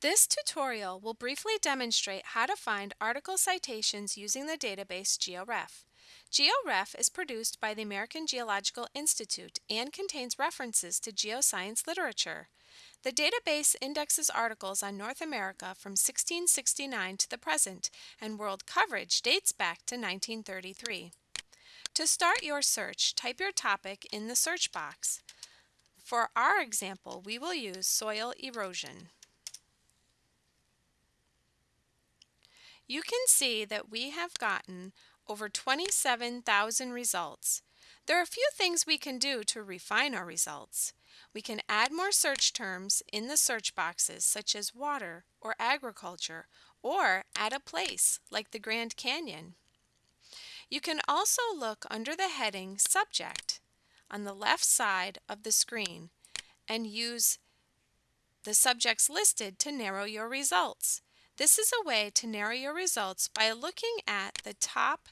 This tutorial will briefly demonstrate how to find article citations using the database GeoRef. GeoRef is produced by the American Geological Institute and contains references to geoscience literature. The database indexes articles on North America from 1669 to the present, and world coverage dates back to 1933. To start your search, type your topic in the search box. For our example, we will use soil erosion. You can see that we have gotten over 27,000 results. There are a few things we can do to refine our results. We can add more search terms in the search boxes such as water or agriculture or add a place like the Grand Canyon. You can also look under the heading Subject on the left side of the screen and use the subjects listed to narrow your results. This is a way to narrow your results by looking at the top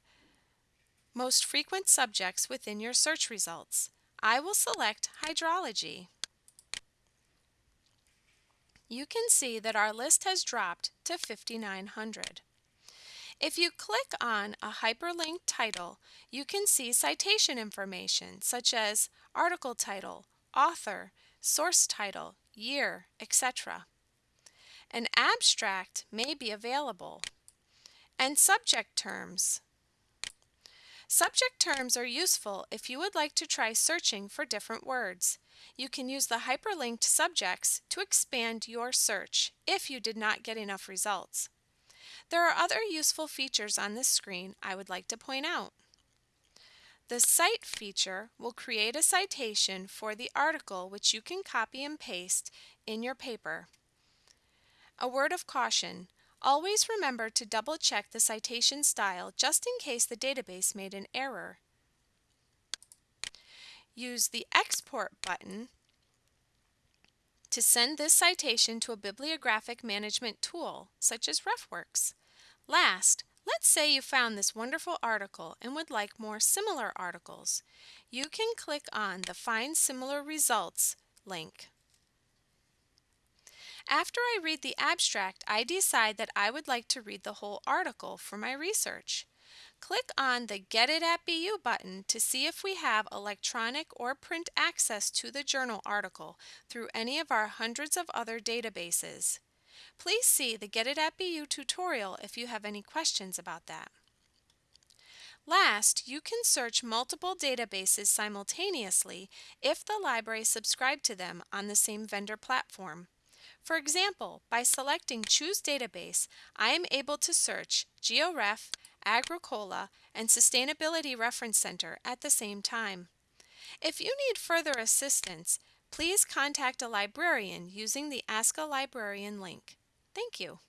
most frequent subjects within your search results. I will select hydrology. You can see that our list has dropped to 5,900. If you click on a hyperlinked title, you can see citation information such as article title, author, source title, year, etc. An abstract may be available. And subject terms. Subject terms are useful if you would like to try searching for different words. You can use the hyperlinked subjects to expand your search if you did not get enough results. There are other useful features on this screen I would like to point out. The Cite feature will create a citation for the article which you can copy and paste in your paper. A word of caution. Always remember to double check the citation style just in case the database made an error. Use the Export button to send this citation to a bibliographic management tool, such as RefWorks. Last, let's say you found this wonderful article and would like more similar articles. You can click on the Find Similar Results link. After I read the abstract, I decide that I would like to read the whole article for my research. Click on the Get It at BU button to see if we have electronic or print access to the journal article through any of our hundreds of other databases. Please see the Get It at BU tutorial if you have any questions about that. Last, you can search multiple databases simultaneously if the library subscribed to them on the same vendor platform. For example, by selecting Choose Database, I am able to search GeoRef, Agricola, and Sustainability Reference Center at the same time. If you need further assistance, please contact a librarian using the Ask a Librarian link. Thank you.